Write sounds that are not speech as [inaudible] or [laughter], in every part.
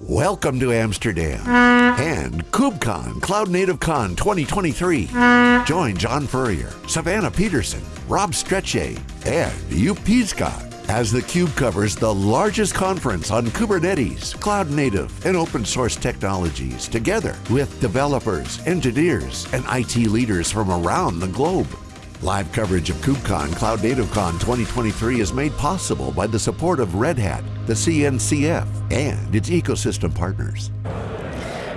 Welcome to Amsterdam and KubeCon Cloud Native Con 2023. Join John Furrier, Savannah Peterson, Rob Strechay, and Joep Piscaer as the theCUBE covers the largest conference on Kubernetes, cloud native, and open source technologies together with developers, engineers, and IT leaders from around the globe. Live coverage of KubeCon Cloud Native Con 2023 is made possible by the support of Red Hat, the CNCF, and its ecosystem partners.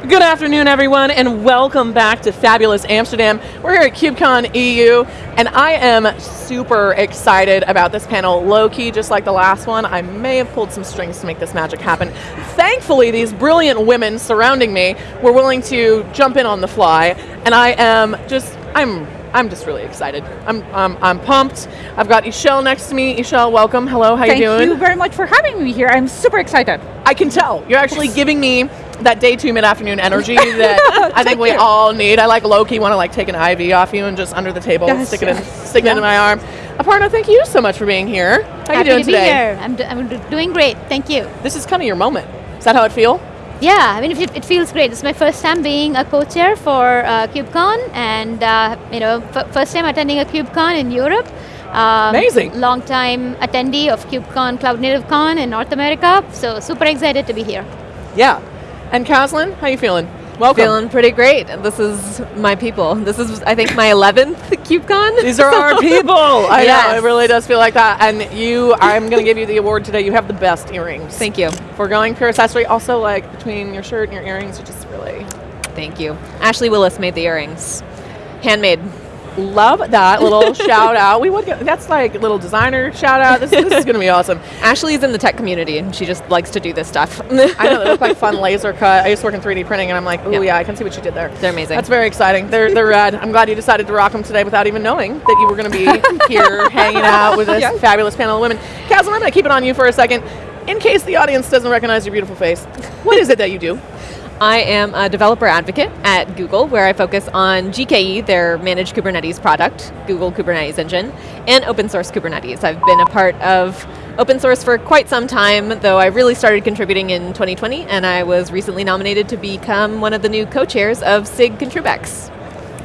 Good afternoon, everyone, and welcome back to Fabulous Amsterdam. We're here at KubeCon EU, and I am super excited about this panel. Low-key, just like the last one, I may have pulled some strings to make this magic happen. Thankfully, these brilliant women surrounding me were willing to jump in on the fly, and I am just, I'm I'm just really excited. I'm, um, I'm pumped. I've got Ixchel next to me. Ixchel, welcome. Hello, how Thank you doing? Thank you very much for having me here. I'm super excited. I can tell. You're actually [laughs] giving me that day two mid-afternoon energy [laughs] that I think we you. all need. I like low-key want to like take an IV off you and just under the table Yes, stick it in, yes. stick it into my arm. Aparna, thank you so much for being here. How Happy you doing to be today? here. I'm, do- I'm doing great. Thank you. This is kind of your moment. Is that how it feel? Yeah, I mean, it, it feels great. It's my first time being a co-chair for uh, KubeCon, and uh, you know, f- first time attending a KubeCon in Europe. Um, Amazing. Long time attendee of KubeCon, Cloud Native Con in North America. So super excited to be here. Yeah. And Kaslin, how you feeling? Welcome. Feeling pretty great. This is my people. This is, I think, my 11th KubeCon. These are our [laughs] people. I know, it really does feel like that. And you, I'm going to give you the award today. You have the best earrings. Thank you. For going pure accessory. Also, like, between your shirt and your earrings, you just really Thank you. Ashley Willis made the earrings. Handmade. Love that little [laughs] shout out. We would get, that's like a little designer shout out. This, this is going to be awesome. Ashley is in the tech community and she just likes to do this stuff. [laughs] I know they look like fun [laughs] laser cut. I used to work in 3D printing and I'm like, oh Yep. yeah, I can see what you did there. They're amazing. That's very exciting. They're, they're rad. I'm glad you decided to rock them today without even knowing that you were going to be here hanging out with this Yeah. fabulous panel of women. Kaslin, I'm going to keep it on you for a second. In case the audience doesn't recognize your beautiful face, what is it that you do? I am a developer advocate at Google, where I focus on GKE, their managed Kubernetes product, Google Kubernetes Engine, and open source Kubernetes. I've been a part of open source for quite some time, though I really started contributing in 2020, and I was recently nominated to become one of the new co-chairs of SIG Contribex.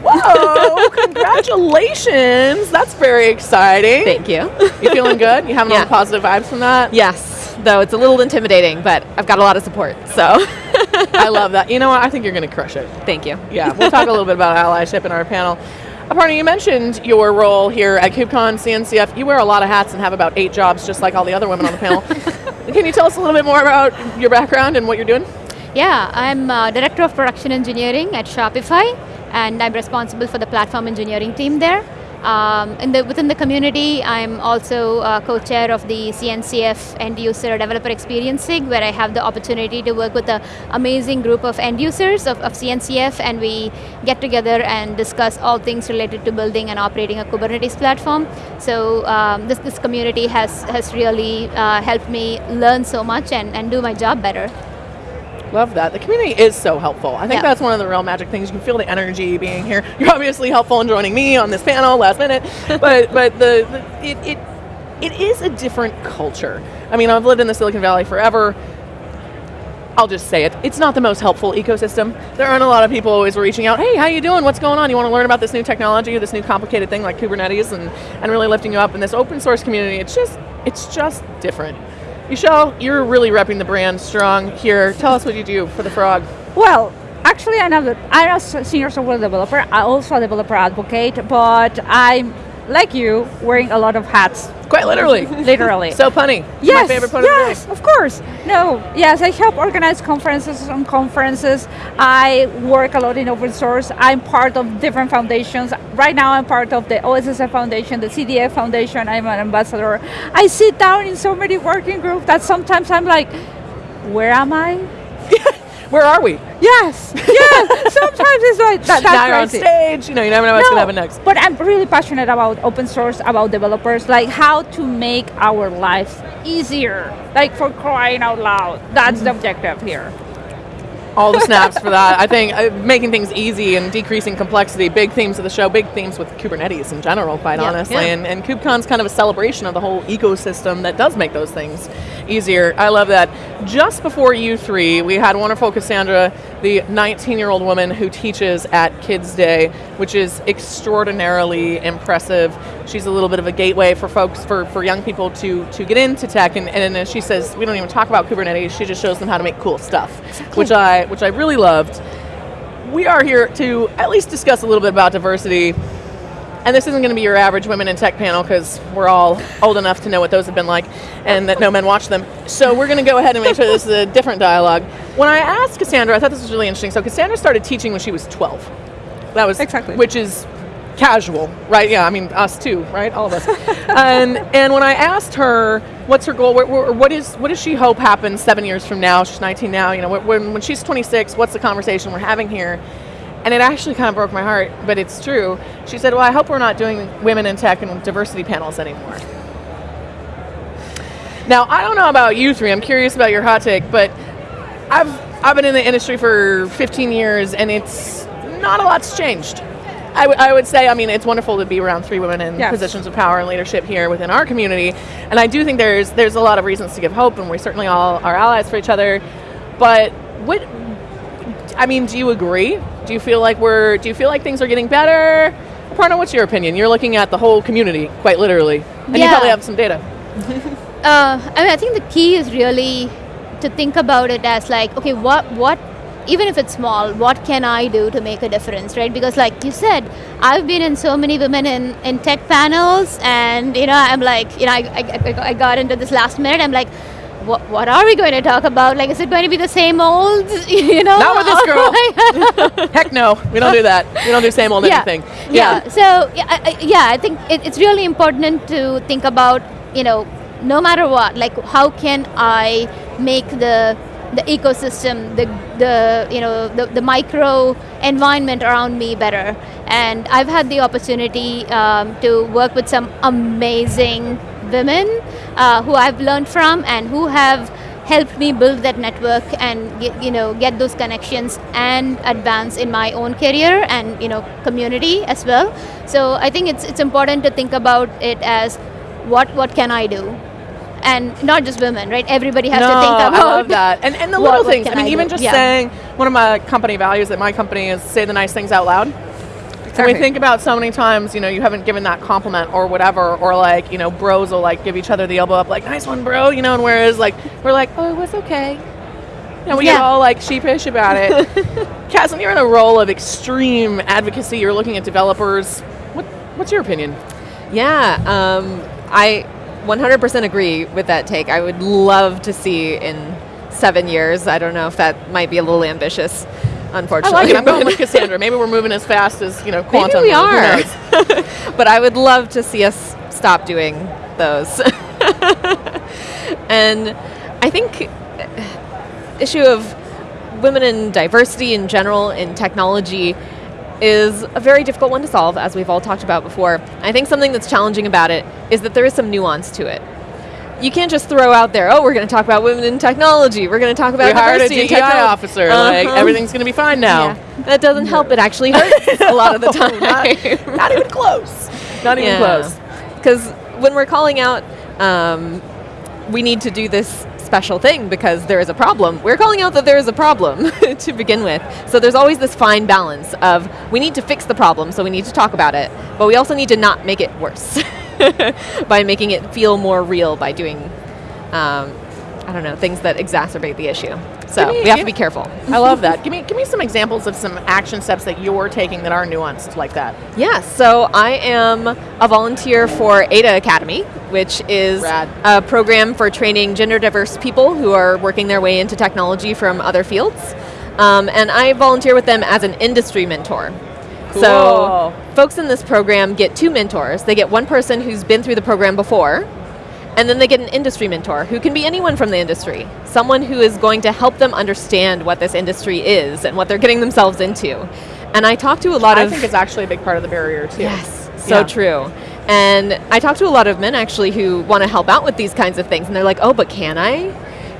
Whoa, [laughs] congratulations. That's very exciting. Thank you. You feeling good? You having all Yeah. the positive vibes from that? yes, though it's a little intimidating, but I've got a lot of support, so [laughs] [laughs] I love that. You know what? I think you're going to crush it. thank you. Yeah, we'll talk a little bit about [laughs] allyship in our panel. Aparna, you mentioned your role here at KubeCon CNCF. You wear a lot of hats and have about eight jobs, just like all the other women on the panel. [laughs] Can you tell us a little bit more about your background and what you're doing? Yeah, I'm uh, director of production engineering at Shopify, and I'm responsible for the platform engineering team there. Um, in the, within the community, I'm also uh, co-chair of the CNCF End User Developer Experience SIG, where I have the opportunity to work with an amazing group of end users of, of CNCF, and we get together and discuss all things related to building and operating a Kubernetes platform. So um, this, this community has, has really uh, helped me learn so much and, and do my job better. Love that. The community is so helpful. I think Yeah. that's one of the real magic things. You can feel the energy being here. [laughs] You're obviously helpful in joining me on this panel last minute, [laughs] but but the, the it, it it is a different culture. I mean, I've lived in the Silicon Valley forever. I'll just say it. It's not the most helpful ecosystem. There aren't a lot of people always reaching out, hey, how you doing? What's going on? You want to learn about this new technology, this new complicated thing like Kubernetes and, and really lifting you up in this open source community. It's just it's just different. Michelle, you're really repping the brand strong here. Tell us what you do for the frog. Well, actually, I'm a, I'm a senior software developer. I'm also a developer advocate, but I'm, like you, wearing a lot of hats, Quite literally. literally. [laughs] so punny. yes, My favorite yes, of of course. No, yes, I help organize conferences on conferences. I work a lot in open source. I'm part of different foundations. Right now, I'm part of the OSSF Foundation, the CDF Foundation. I'm an ambassador. I sit down in so many working groups that sometimes I'm like, where am I? [laughs] Where are we? Yes, yes. [laughs] Sometimes it's like that, that's now on stage. You know, you never know what's No, going to happen next. But I'm really passionate about open source, about developers, like how to make our lives easier. Like for crying out loud. That's Mm-hmm. the objective here. All the snaps for that. I think uh, making things easy and decreasing complexity, big themes of the show, big themes with Kubernetes in general, quite Yeah, honestly. yeah. And, and KubeCon's kind of a celebration of the whole ecosystem that does make those things easier. I love that. Just before U3, we had wonderful Cassandra, the 19 year old woman who teaches at Kids Day, which is extraordinarily impressive. She's a little bit of a gateway for folks, for, for young people to, to get into tech. And, and as she says, we don't even talk about Kubernetes, she just shows them how to make cool stuff, which I, which I really loved. We are here to at least discuss a little bit about diversity. And this isn't going to be your average women in tech panel because we're all old enough to know what those have been like and that no men watch them. So we're going to go ahead and make sure this is a different dialogue. When I asked Cassandra, I thought this was really interesting. So Cassandra started teaching when she was 12. That was Exactly. which is casual, right? Yeah, I mean us too, right? All of us. and and when I asked her what's her goal, what, what is what does she hope happens seven years from now? She's 19 now. You know, when when she's 26, what's the conversation we're having here? And it actually kind of broke my heart, but it's true. She said, "Well, I hope we're not doing women in tech and diversity panels anymore." Now, I don't know about you three. I'm curious about your hot take, but I've I've been in the industry for 15 years, and it's not a lot's changed. I, w- I would say, I mean, it's wonderful to be around three women in Yes. positions of power and leadership here within our community, and I do think there's there's a lot of reasons to give hope, and we certainly all are allies for each other. But what, I mean, do you agree? Do you feel like we're? Do you feel like things are getting better? Parna, what's your opinion? You're looking at the whole community, quite literally, and you probably have some data. [laughs] uh, I mean, I think the key is really to think about it as like, okay, what, what, even if it's small, what can I do to make a difference, right? Because, like you said, I've been in so many women in, in tech panels, and you know, I'm like, you know, I, I, I got into this last minute. I'm like, what, what are we going to talk about? Like, is it going to be the same old, [laughs] you know? Not with this [laughs] girl. [laughs] Heck no, we don't do that. We don't do same old yeah. anything. Yeah. yeah. So yeah, I, yeah, I think it, it's really important to think about you know no matter what, like how can I make the the ecosystem, the the you know the, the micro environment around me better. And I've had the opportunity um, to work with some amazing women uh, who I've learned from and who have helped me build that network and get, you know get those connections and advance in my own career and you know community as well so i think it's it's important to think about it as what what can i do and not just women right everybody has no, to think about I love that. And, and the what- little things. I mean, I even do? just Yeah. saying one of my company values at my company is say the nice things out loud. And we think about so many times, you know, you haven't given that compliment or whatever, or like, you know, bros will like give each other the elbow up, like, nice one, bro, you know, and whereas like, we're like, oh, it was okay. You know, we get all like sheepish about it. [laughs] Cass, when you're in a role of extreme advocacy, you're looking at developers. What, what's your opinion? Yeah, um, I 100% agree with that take. I would love to see in seven years. I don't know if that might be a little ambitious, I unfortunately. like it. I'm going with Cassandra. Maybe we're moving as fast as, you know, Maybe quantum. we Who are. [laughs] but I would love to see us stop doing those. [laughs] and I think issue of women and diversity in general in technology is a very difficult one to solve, as we've all talked about before. I think something that's challenging about it is that there is some nuance to it. You can't just throw out there, oh, we're going to talk about women in technology. We're going to talk about we hired a diversity in DEI officer. Uh-huh. everything's going to be fine now. Yeah. That doesn't help. It actually hurts a lot of the [laughs] time. not, [laughs] not even close. Not even close. Because when we're calling out, um, we need to do this special thing because there is a problem. We're calling out that there is a problem [laughs] to begin with. So there's always this fine balance of we need to fix the problem, so we need to talk about it, but we also need to not make it worse [laughs] by making it feel more real by doing, um, I don't know, things that exacerbate the issue. So me- we have to be careful. [laughs] I love that. Give me give me some examples of some action steps that you're taking that are nuanced like that. Yeah, so I am a volunteer for Ada Academy, which is Rad. a program for training gender diverse people who are working their way into technology from other fields. Um, and I volunteer with them as an industry mentor. So, folks in this program get two mentors. They get one person who's been through the program before, and then they get an industry mentor who can be anyone from the industry, someone who is going to help them understand what this industry is and what they're getting themselves into. And I talk to a lot I of I think it's actually a big part of the barrier too. Yes, so Yeah. true. And I talk to a lot of men actually who want to help out with these kinds of things, and they're like, "Oh, but can I?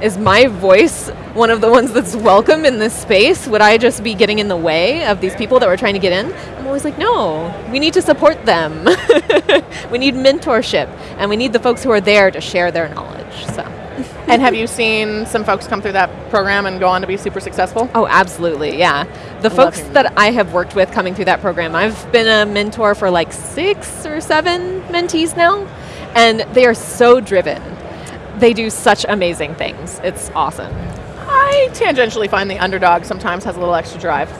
Is my voice one of the ones that's welcome in this space? Would I just be getting in the way of these people that were trying to get in? I'm always like, no, we need to support them. [laughs] we need mentorship, and we need the folks who are there to share their knowledge. So. [laughs] and have you seen some folks come through that program and go on to be super successful? Oh, absolutely, yeah. The I folks that I have worked with coming through that program, I've been a mentor for like six or seven mentees now, and they are so driven. They do such amazing things. It's awesome. I tangentially find the underdog sometimes has a little extra drive,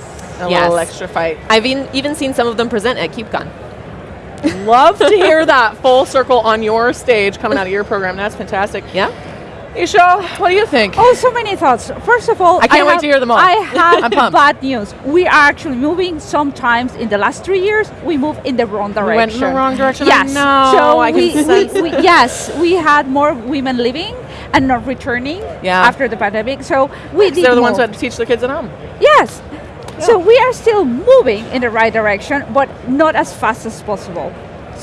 a Yes. little extra fight. I've even, even seen some of them present at KubeCon. Love to hear [laughs] that full circle on your stage coming out of your program. That's fantastic. Yeah? Isha, what do you think? Oh, so many thoughts. First of all, I can't wait have- to hear them all. I [laughs] I'm have pumped. bad news. We are actually moving. Sometimes in the last three years, we move in the wrong direction. We went in the wrong direction. Yes. I know. So I can we, we, we, yes, we had more women living and not returning Yeah. after the pandemic. So we did They're the ones who move. had to teach the kids at home. Yes. So we are still moving in the right direction, but not as fast as possible.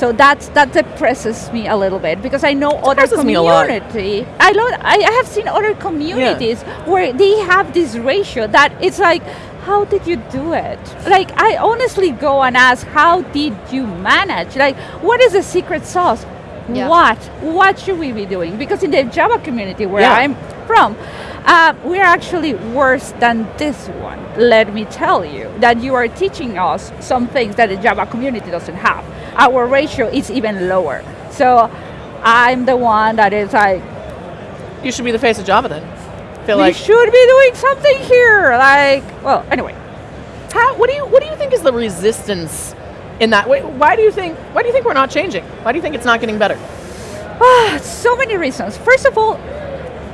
So that's that depresses me a little bit because I know other Depresses me a lot. community. I lo- I I have seen other communities where they have this ratio that it's like, how did you do it? Like I honestly go and ask, how did you manage? Like, what is the secret sauce? Yeah. What what should we be doing? Because in the Java community where Yeah. I'm from, uh, we're actually worse than this one. Let me tell you that you are teaching us some things that the Java community doesn't have. Our ratio is even lower. So I'm the one that is like, You should be the face of Java then. Feel we like should be doing something here. Like, well, anyway. how, what do you what do you think is the resistance in that? Why, why do you think why do you think we're not changing? Why do you think it's not getting better? Ah, so many reasons. First of all,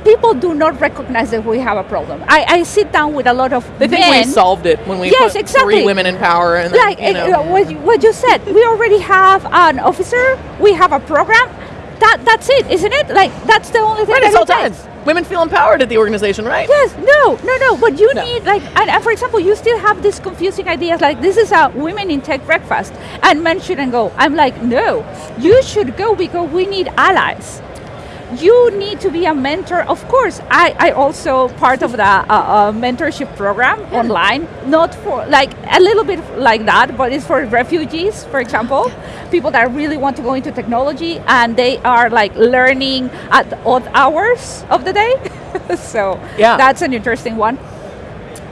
people do not recognize that we have a problem. I, I sit down with a lot of They think men. we solved it when we Yes, put exactly. three women in power and then, like eh, you know. what, you, what you said we already have an officer we have a program that that's it isn't it like that's the only thing Right, it's all Women feel empowered at the organization, right? yes no no no but you No. need like and, and for example you still have these confusing ideas like this is a women in tech breakfast and men shouldn't go i'm like no you should go because we need allies you need to be a mentor. Of course, I, I also part of the uh, uh, mentorship program online, not for like a little bit like that, but it's for refugees, for example, people that really want to go into technology and they are like learning at odd hours of the day. [laughs] so Yeah. that's an interesting one.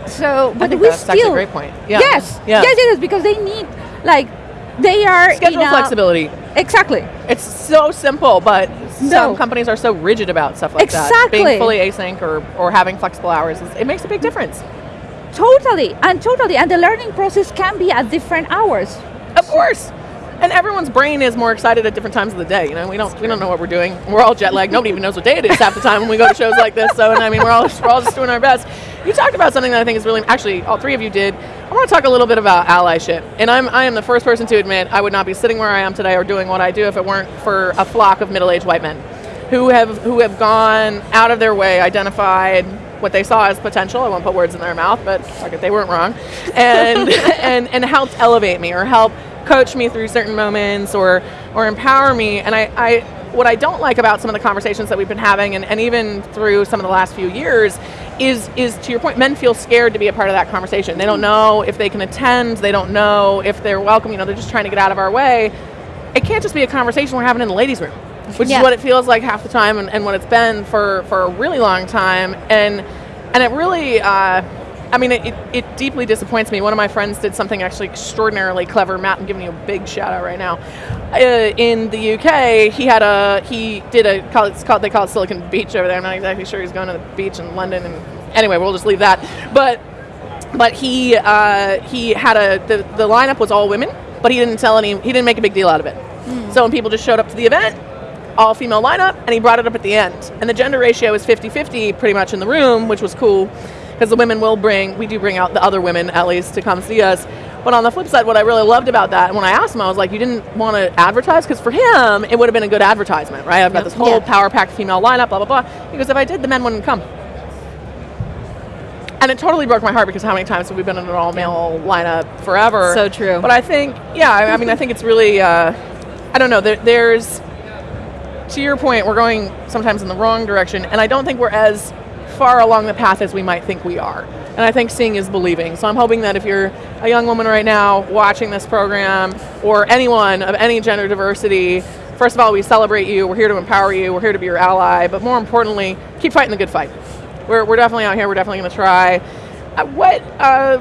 So, but we that's actually a still great point. Yeah. Yes, Yeah. yes, yes, because they need like they are Schedule flexibility. Exactly. It's so simple, but some companies are so rigid about stuff like that. Exactly. Being fully async or, or having flexible hours, is- it makes a big difference. Totally, and totally, and the learning process can be at different hours. Of course. And everyone's brain is more excited at different times of the day. You know, we don't we don't know what we're doing. We're all jet lagged. Nobody even knows what day it is half the time when we go to shows like this. So, and I mean, we're all [laughs] we're all just doing our best. You talked about something that I think is really actually all three of you did. I want to talk a little bit about allyship. And I'm I am the first person to admit I would not be sitting where I am today or doing what I do if it weren't for a flock of middle aged white men who have who have gone out of their way, identified what they saw as potential. I won't put words in their mouth, but they weren't wrong, and [laughs] and and helped elevate me or help coach me through certain moments or or empower me. And I, I what I don't like about some of the conversations that we've been having, and, and even through some of the last few years, is is to your point, men feel scared to be a part of that conversation. They don't know if they can attend. They don't know if they're welcome. You know, they're just trying to get out of our way. It can't just be a conversation we're having in the ladies' room which Yeah. is what it feels like half the time and, and what it's been for, for a really long time and and it really uh, I mean it, it, it deeply disappoints me. One of my friends did something actually extraordinarily clever. Matt I'm giving you a big shout out right now. Uh, in the UK he had a he did a call it's called they call it Silicon Beach over there. I'm not exactly sure he's going to the beach in London. And anyway we'll just leave that. But but he uh, he had a the, the lineup was all women but he didn't tell any he didn't make a big deal out of it. So when people just showed up to the event all female lineup and he brought it up at the end. And the gender ratio was 50-50 pretty much in the room which was cool because the women will bring we do bring out the other women at least to come see us. But on the flip side what i really loved about that and when i asked him i was like you didn't want to advertise? Because for him it would have been a good advertisement right? I've got this whole Yeah. power packed female lineup blah blah blah. Because if i did the men wouldn't come. And it totally broke my heart because how many times have we been in an all male lineup forever? So true. But I think, yeah, I, I mean, I think it's really, uh, I don't know, there, there's, to your point, we're going sometimes in the wrong direction, and I don't think we're as far along the path as we might think we are. And I think seeing is believing. So I'm hoping that if you're a young woman right now watching this program, or anyone of any gender diversity, first of all, we celebrate you. We're here to empower you. We're here to be your ally. But more importantly, keep fighting the good fight. We're, we're definitely out here. We're definitely to try. Uh, what uh,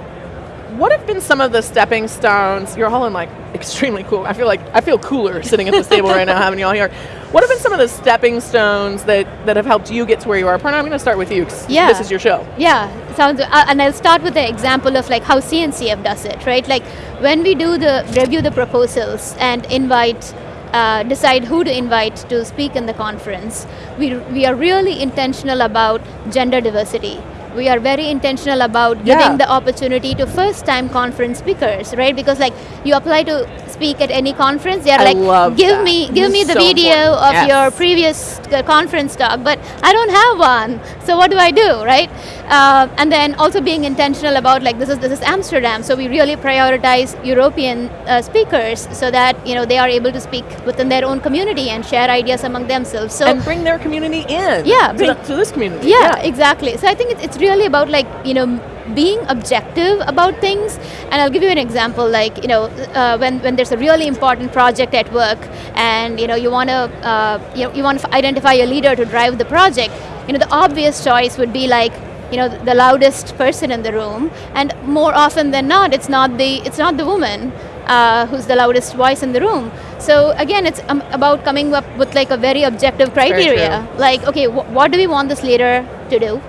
what have been some of the stepping stones? You're all in like extremely cool. I feel like I feel cooler sitting at this table right now having you all here. What have been some of the stepping stones that, that have helped you get to where you are? Parna, I'm going to start with you Yeah. this is your show. Yeah, sounds. Uh, and I'll start with the example of like how CNCF does it, right? Like when we do the review the proposals and invite, uh, decide who to invite to speak in the conference, we we are really intentional about gender diversity. We are very intentional about giving Yeah. the opportunity to first-time conference speakers, right? Because like you apply to speak at any conference, they are I like, give that. me, give This me the so video important. of Yes. your previous uh, conference talk, but I don't have one. So what do I do, right? Uh, and then also being intentional about like this is this is Amsterdam, so we really prioritize European uh, speakers so that you know they are able to speak within their own community and share ideas among themselves. So and bring their community in. Yeah, to, bring- the- to this community. yeah, exactly. So I think it's, it's really about like you know being objective about things. And I'll give you an example. Like you know uh, when when there's a really important project at work, and you know you want to uh, you know you want to identify a leader to drive the project. You know the obvious choice would be like you know the loudest person in the room, and more often than not, it's not the it's not the woman. Uh, who's the loudest voice in the room? So again, it's um, about coming up with like a very objective very criteria. Like, okay, wh- what do we want this leader to do?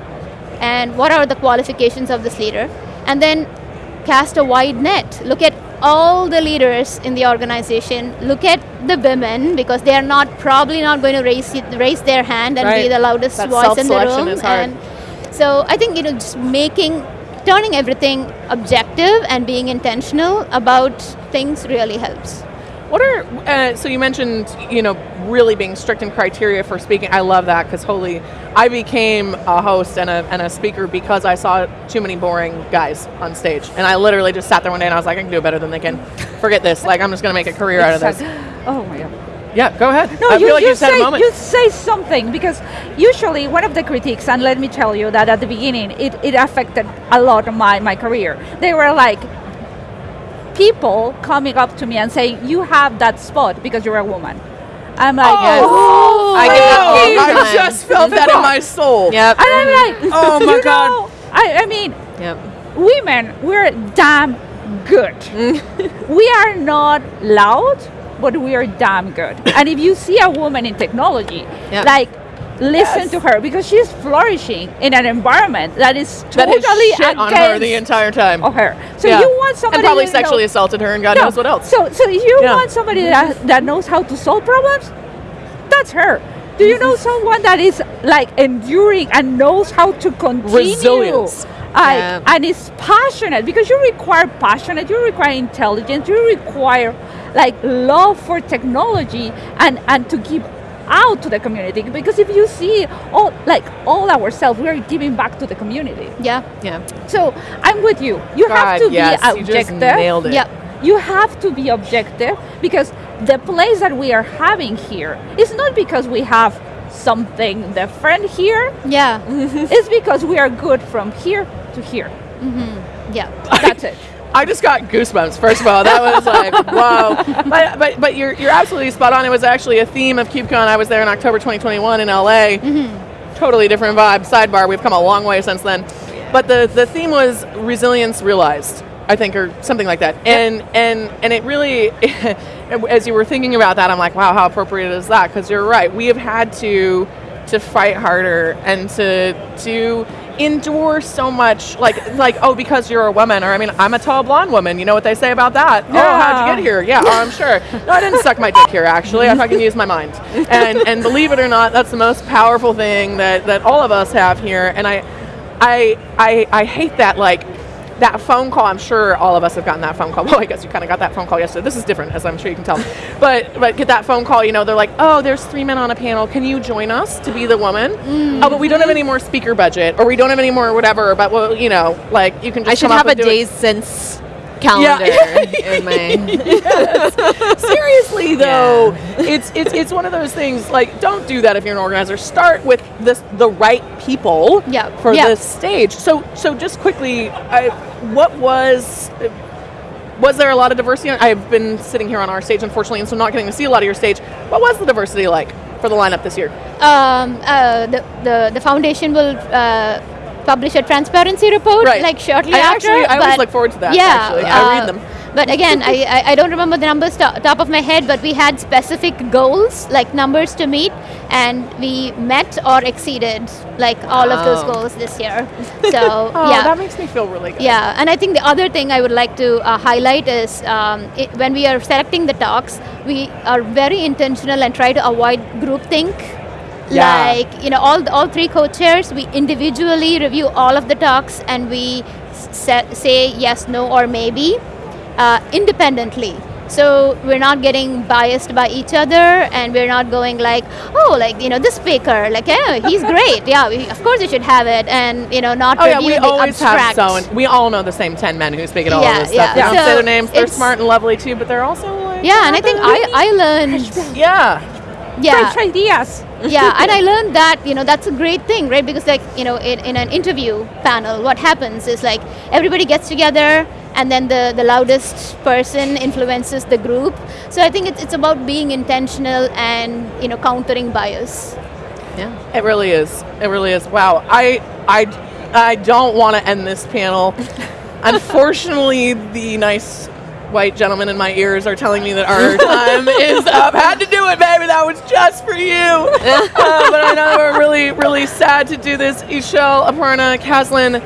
and what are the qualifications of this leader and then cast a wide net look at all the leaders in the organization look at the women because they are not probably not going to raise it- raise their hand and Right. be the loudest That voice in the room is hard. and so i think you know just making turning everything objective and being intentional about things really helps What are uh, so you mentioned you know really being strict in criteria for speaking. I love that because holy, I became a host and a, and a speaker because I saw too many boring guys on stage, and I literally just sat there one day and I was like, I can do better than they can. Forget this. Like I'm just gonna make a career out of this. [laughs] Oh my god. Yeah, go ahead. No, I you, feel like you you had say a moment. you say something because usually one of the critiques, and let me tell you that at the beginning it, it affected a lot of my, my career. They were like people coming up to me and saying, "You have that spot because you're a woman." I'm like, oh, Yes. "Oh, I get that oh, all thank the you." I just felt that in my soul. Yep. And I'm like, [laughs] Oh my God. know, I, I mean, Yep. women, we're damn good. Mm. we are not loud, but we are damn good. and if you see a woman in technology, Yeah. like listen Yes. to her because she's flourishing in an environment that is That totally has shit on her the entire time. of her. So Yeah. you want somebody and probably you know- sexually assaulted her and God no. knows what else. So, so you Yeah. want somebody that, that knows how to solve problems, that's her. Do you know mm-hmm. someone that is like enduring and knows how to continue? Resilience. I- Yeah. And is passionate because you require passionate, you require intelligence, you require like love for technology and, and to give out to the community. Because if you see all like all ourselves we are giving back to the community. Yeah. Yeah. so i'm with you. You have to yes, be you just objective. nailed it. Yep. you have to be objective because the place that we are having here is not because we have something different here. Yeah. [laughs] It's because we are good from here to here. Mm-hmm. Yeah. That's it [laughs] I just got goosebumps. First of all, that was like [laughs] wow. But but but you're you're absolutely spot on. It was actually a theme of KubeCon. I was there in October 2021 in LA. Mm-hmm. Totally different vibe. Sidebar. We've come a long way since then. But the the theme was resilience realized. I think, or something like that. And and and it really, [laughs] as you were thinking about that, I'm like, wow, how appropriate is that? Because you're right. We have had to to fight harder and to to endure so much like like oh because you're a woman or I mean I'm a tall blonde woman you know what they say about that? Oh how'd you get here? Yeah oh, I'm sure. No I didn't suck my dick here actually I fucking used my mind. And and believe it or not that's the most powerful thing that that all of us have here and I I I, I hate that like that phone call, I'm sure all of us have gotten that phone call. [laughs] Well, I guess you kind of got that phone call yesterday. This is different, as I'm sure you can tell. [laughs] but but get that phone call, you know, they're like, oh, there's three men on a panel. Can you join us to be the woman? Mm. Oh, but we don't have any more speaker budget, or we don't have any more whatever. But well, you know, like you can just I should have a it. days since calendar in my. [laughs] [laughs] Seriously though, it's it's it's one of those things like don't do that if you're an organizer. Start with this the right people Yeah, for yeah. this stage. So so just quickly, I, what was was there a lot of diversity? I've been sitting here on our stage unfortunately, and so not getting to see a lot of your stage. What was the diversity like for the lineup this year? Um, uh, the, the the foundation will uh, publish a transparency report Right. like shortly I after. actually- I always look forward to that, Yeah, actually. I read uh, them. But again, I, I, I don't remember the numbers to, top of my head, but we had specific goals, like numbers to meet, and we met or exceeded like all of those goals this year. [laughs] So Oh, yeah, that makes me feel really good. yeah, and I think the other thing I would like to uh, highlight is um, it, when we are selecting the talks, we are very intentional and try to avoid groupthink. Yeah. Like you know, all all three co-chairs, we individually review all of the talks and we set, say yes, no, or maybe uh, independently. So we're not getting biased by each other, and we're not going like, oh, like you know, this speaker, like yeah, he's [laughs] great, yeah, we, of course you should have it, and you know, not Oh yeah, we the always abstract. have so, we all know the same ten men who speak at all Yeah, of this stuff. yeah. They don't So say their names. They're smart and lovely too, but they're also like Yeah, and I think I, I learned yeah. Yeah Fresh ideas. [laughs] yeah and I learned that you know that's a great thing right because like you know in, in an interview panel what happens is like everybody gets together and then the, the loudest person influences the group so I think it's, it's about being intentional and you know countering bias Yeah. It really is. It really is. Wow. I I I don't want to end this panel. [laughs] Unfortunately, the nice white gentlemen in my ears are telling me that our [laughs] time is up. Had to do it, baby. That was just for you. [laughs] Uh, but I know we're really, really sad to do this. Ixchel, Aparna, Kaslin,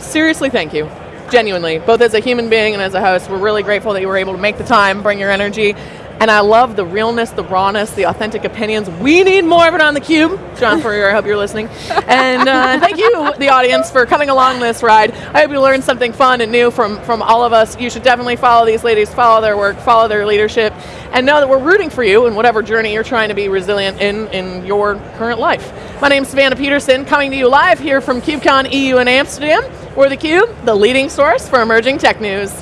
seriously, thank you. Genuinely, both as a human being and as a host, we're really grateful that you were able to make the time, bring your energy. And I love the realness, the rawness, the authentic opinions. We need more of it on the cube. John Furrier, I hope you're listening. And uh, thank you, the audience, for coming along this ride. I hope you learned something fun and new from, from all of us. You should definitely follow these ladies, follow their work, follow their leadership, and know that we're rooting for you in whatever journey you're trying to be resilient in in your current life. My name's Savannah Peterson, coming to you live here from KubeCon EU in Amsterdam. We're the Cube, the leading source for emerging tech news.